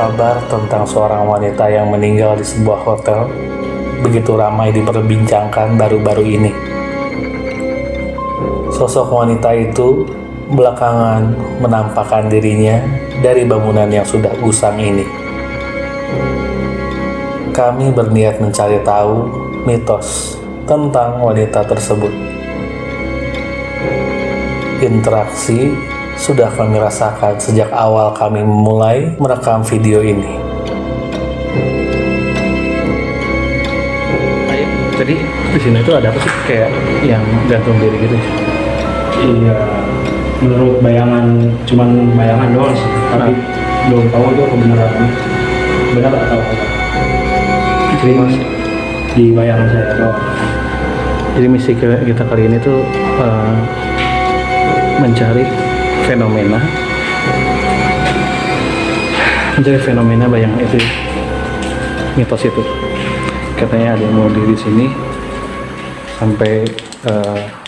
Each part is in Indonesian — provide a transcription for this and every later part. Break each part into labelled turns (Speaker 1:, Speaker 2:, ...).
Speaker 1: Kabar tentang seorang wanita yang meninggal di sebuah hotel begitu ramai diperbincangkan baru-baru ini. Sosok wanita itu belakangan menampakkan dirinya dari bangunan yang sudah usang ini. Kami berniat mencari tahu mitos tentang wanita tersebut. Interaksi sudah kami rasakan sejak awal kami memulai merekam video ini.
Speaker 2: Tadi di sini itu ada apa sih kayak yang gantung diri gitu?
Speaker 3: Iya, menurut bayangan, cuman bayangan doang sih, tapi belum tahu itu kebenarannya. Benar atau enggak? Jadi mas, di bayangan saya doang.
Speaker 2: Jadi misi kita kali ini tuh eh, mencari fenomena, mencari fenomena bayangan itu, mitos itu. Katanya ada yang mau diri sini sampai eh,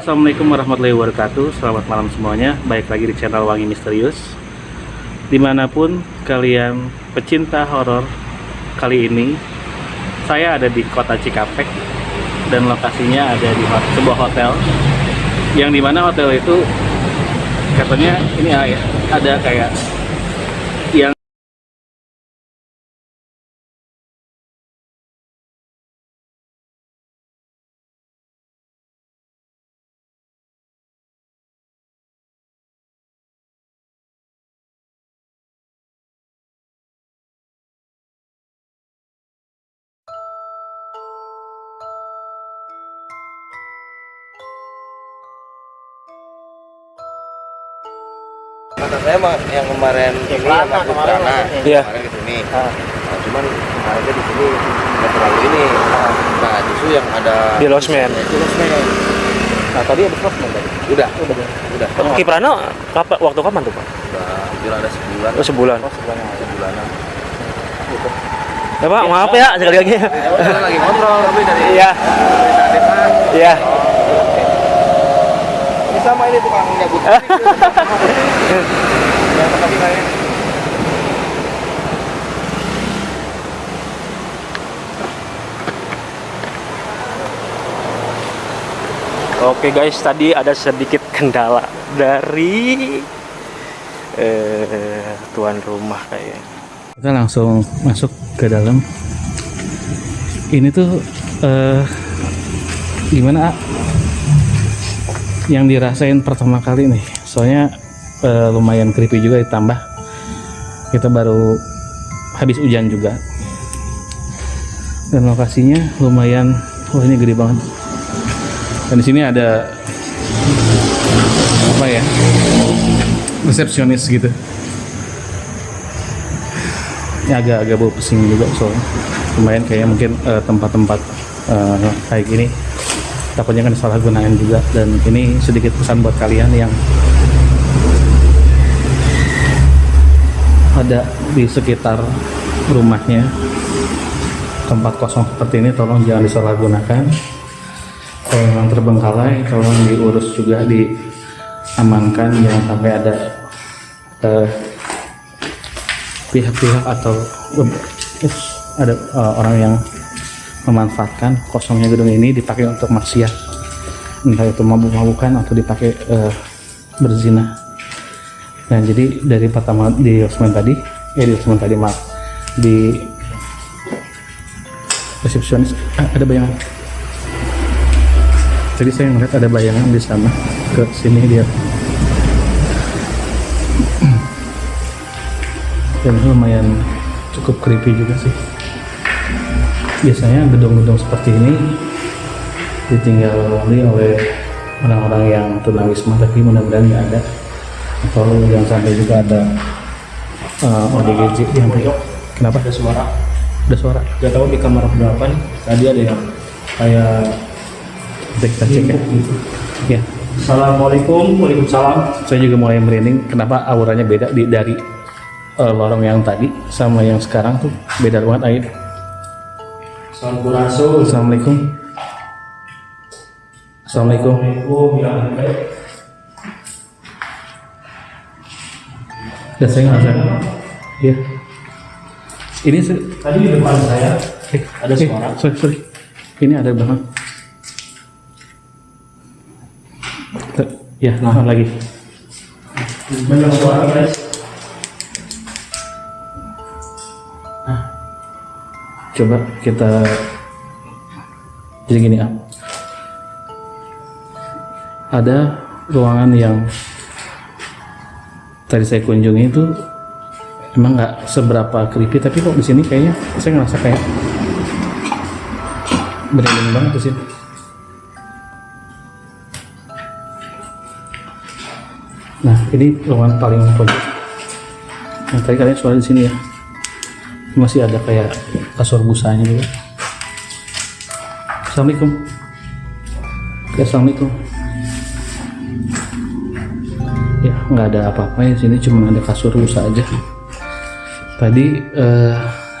Speaker 2: Assalamualaikum warahmatullahi wabarakatuh. Selamat malam semuanya. Baik lagi di channel Wangi Misterius. Di mana pun kalian pecinta horor Kali ini Saya ada di kota Cikampek Dan lokasinya ada di sebuah hotel. Yang di mana hotel itu Katanya ini ya, ada kayak
Speaker 4: Kata saya mah yang kemarin ini yang masuk sana,
Speaker 2: Iya.
Speaker 4: kemarin ke sini.
Speaker 2: Ah.
Speaker 4: Nah, cuman kemarinnya di sini nggak terlalu ini. Nah, justru yang ada
Speaker 2: Di losmen.
Speaker 4: Itu losmen.
Speaker 2: Nah tadi ada closement tadi
Speaker 4: Udah, udah, udah.
Speaker 2: Kiprana kapan, waktu kapan tuh Pak?
Speaker 4: Udah hampir ada sebulan.
Speaker 2: Oh sebulan
Speaker 4: sebulanan.
Speaker 2: Ya Pak maaf ya sekali lagi
Speaker 4: Ya lagi ngobrol tapi dari
Speaker 2: Iya. Iya
Speaker 4: Ini sama ini tukang nyabut. Yang tadi saya.
Speaker 2: Oke guys, tadi ada sedikit kendala dari eh, tuan rumah kayaknya. Kita langsung masuk ke dalam. Ini tuh eh, gimana? Yang dirasain pertama kali nih, soalnya eh, lumayan creepy juga ditambah. Kita baru habis hujan juga. Dan lokasinya lumayan, wah ini gede banget. Dan di sini ada apa ya resepsionis gitu. Ini agak-agak bau pusing juga soalnya. Lumayan kayak mungkin eh, tempat-tempat eh, kayak gini takutnya kan salah gunain juga. Dan ini sedikit pesan buat kalian yang ada di sekitar rumahnya. Tempat kosong seperti ini tolong jangan disalahgunakan. Kalau memang terbengkalai tolong diurus juga diamankan. Jangan sampai ada eh, pihak-pihak atau eh, ada eh, orang yang memanfaatkan kosongnya gedung ini dipakai untuk maksiat. Entah itu mabuk-mabukan atau dipakai eh, berzina. Nah jadi dari pertama di losmen tadi eh di losmen tadi maaf di resepsionis ah, ada bayangan. Jadi saya ngeliat ada bayangan di sana ke sini dia. Dan lumayan cukup creepy juga sih biasanya gedung-gedung seperti ini ditinggali oleh orang-orang yang tunawisma tapi mudah-mudahan nggak ada. Atau yang sampai juga ada eh, ODGJ yang kenapa?
Speaker 3: Ada suara.
Speaker 2: Ada suara.
Speaker 3: Gak tahu di kamar berapa nih. Tadi ada yang kayak
Speaker 2: kita cek ya.
Speaker 3: Gitu.
Speaker 2: Ya.
Speaker 3: Assalamualaikum Waalaikumsalam.
Speaker 2: Saya juga mulai merinding kenapa auranya beda di, dari eh, lorong yang tadi sama yang sekarang tuh. Beda banget Aib Assalamualaikum Assalamualaikum.
Speaker 3: Assalamualaikum. Ya
Speaker 2: ya saya ngerasa iya. Ini se-
Speaker 3: tadi di depan saya
Speaker 2: eh,
Speaker 3: Ada
Speaker 2: eh,
Speaker 3: suara.
Speaker 2: sorry sorry. Ini ada belakang ya nah. lagi.
Speaker 3: Banyak suara guys
Speaker 2: coba kita jadi gini ah. Ada ruangan yang tadi saya kunjungi itu emang nggak seberapa creepy tapi kok di sini kayaknya saya ngerasa kayak merinding banget di sini. Nah ini ruangan paling pojok. Yang tadi kalian suara di sini ya. Masih ada kayak kasur busanya juga. Assalamualaikum. Oke, Assalamualaikum. Ya nggak ada apa-apa ya sini cuma ada kasur busa aja. Tadi eh,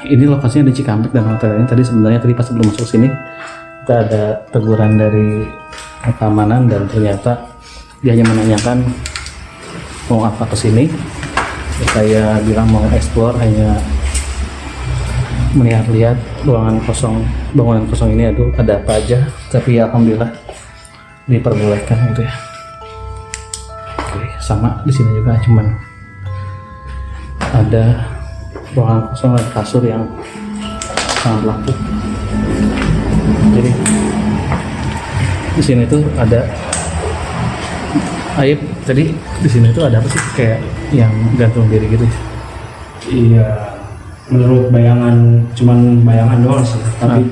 Speaker 2: ini lokasinya di Cikampek dan hotel ini. Tadi sebenarnya tadi pas sebelum masuk sini kita ada teguran dari keamanan dan ternyata dia hanya menanyakan mau apa ke sini. Saya bilang mau explore hanya melihat-lihat ruangan kosong bangunan kosong ini aduh ada apa aja. Tapi ya alhamdulillah diperbolehkan gitu ya. Oke, sama di sini juga cuman ada ruangan kosong dan kasur yang sangat lapuk. Jadi di sini tuh ada Aib. Tadi di sini tuh ada apa sih? Kayak yang gantung diri gitu
Speaker 3: iya menurut bayangan cuman bayangan doang sih. Tapi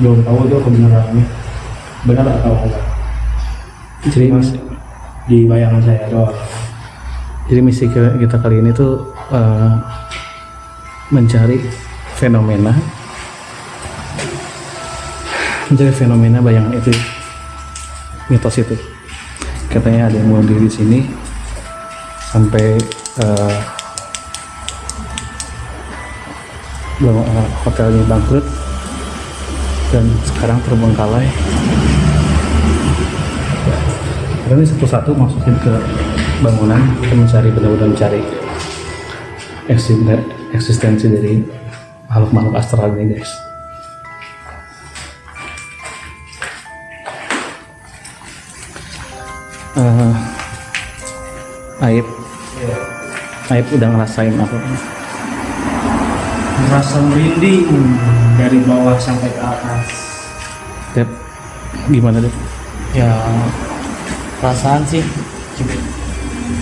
Speaker 3: belum tahu itu kebenarannya. Benar atau enggak?
Speaker 2: Jadi
Speaker 3: Mas, di bayangan saya doang.
Speaker 2: Jadi misi kita kali ini tuh eh, mencari fenomena, mencari fenomena bayangan itu, mitos itu. Katanya ada yang bunuh diri di sini. Sampai eh, hotelnya bangkrut dan sekarang terbengkalai. Ini satu-satu masukin ke bangunan kita mencari benar-benar mencari eksisten- eksistensi dari makhluk-makhluk astral ini guys. Eh, Aib, Aib udah ngerasain apa?
Speaker 3: Merasa merinding dari bawah sampai ke atas
Speaker 2: Dep, gimana deh?
Speaker 5: ya perasaan sih cukup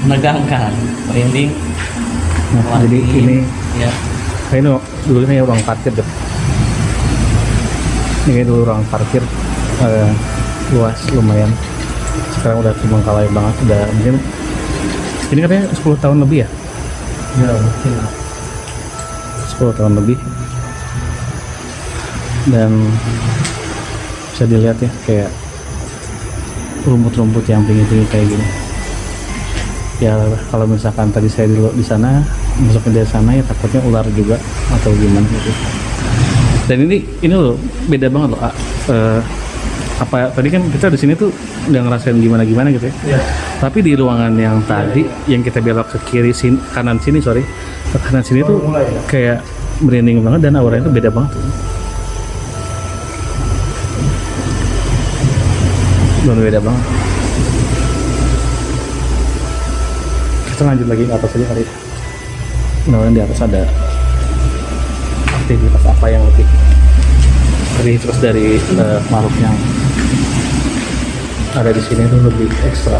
Speaker 5: menegangkan merinding
Speaker 2: Nah, jadi
Speaker 5: Wah,
Speaker 2: ini,
Speaker 5: ya
Speaker 2: ini dulu ini ruang parkir deh. Ini dulu ruang parkir eh, luas lumayan. Sekarang udah terbengkalai banget, udah mungkin ini katanya 10 tahun lebih ya?
Speaker 3: ya mungkin lah
Speaker 2: 10 tahun lebih dan bisa dilihat ya kayak rumput-rumput yang tinggi-tinggi kayak gini ya kalau misalkan tadi saya dulu di sana masuk ke dari sana ya takutnya ular juga atau gimana gitu dan ini ini loh beda banget loh A. Apa tadi kan kita di sini tuh udah ngerasain gimana gimana gitu ya.
Speaker 3: Ya
Speaker 2: tapi di ruangan yang tadi yang kita belok ke kiri sini kanan sini sorry. Ke kanan sini tuh
Speaker 3: mulai ya?
Speaker 2: kayak merinding banget dan auranya tuh beda banget. Benar beda banget. Kita lanjut lagi ke atas aja kali mudah-mudahan di atas ada aktivitas apa yang lebih lebih terus dari eh, makhluk yang ada di sini tuh lebih ekstra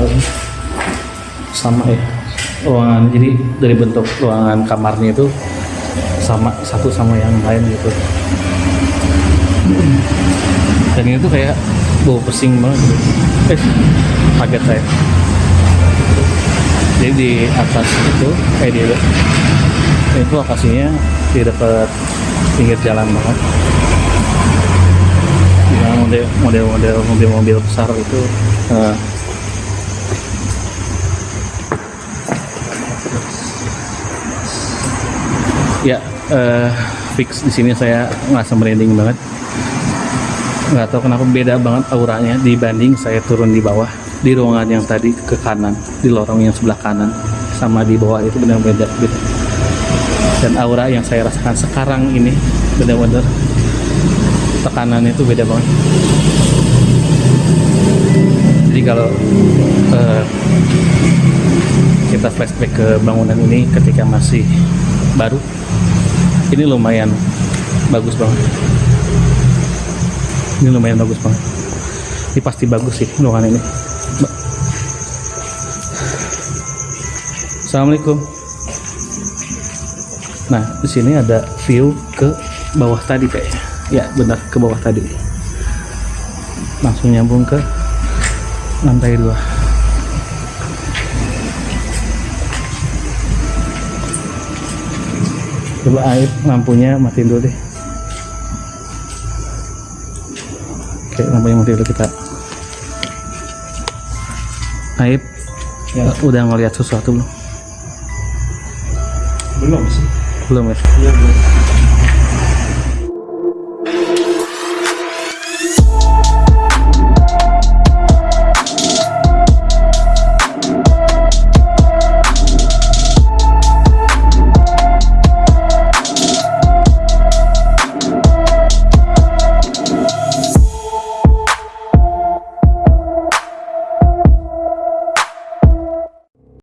Speaker 2: sama ya ruangan jadi dari bentuk ruangan kamarnya itu sama satu sama yang lain gitu. Dan ini tuh kayak bau pesing banget gitu. eh kaget saya. Jadi di atas itu kayak di itu lokasinya di dekat pinggir jalan banget yang model model model mobil-mobil besar itu. Eh, ya eh, fix di sini saya ngerasa merinding banget. Nggak tahu kenapa beda banget auranya dibanding saya turun di bawah di ruangan yang tadi ke kanan di lorong yang sebelah kanan sama di bawah itu benar beda beda. Dan aura yang saya rasakan sekarang ini benar-benar tekanannya itu beda banget. Jadi kalau eh, kita flashback ke bangunan ini ketika masih baru ini lumayan bagus banget. Ini lumayan bagus banget. Ini pasti bagus sih ruangan ini. Assalamualaikum. Nah di sini ada view ke bawah tadi kayaknya ya benar ke bawah tadi langsung nyambung ke lantai dua coba air lampunya matiin dulu deh oke lampunya mati dulu kita Aib
Speaker 3: Ya.
Speaker 2: udah ngeliat sesuatu belum?
Speaker 3: belum sih
Speaker 2: Belum ya?
Speaker 3: iya belum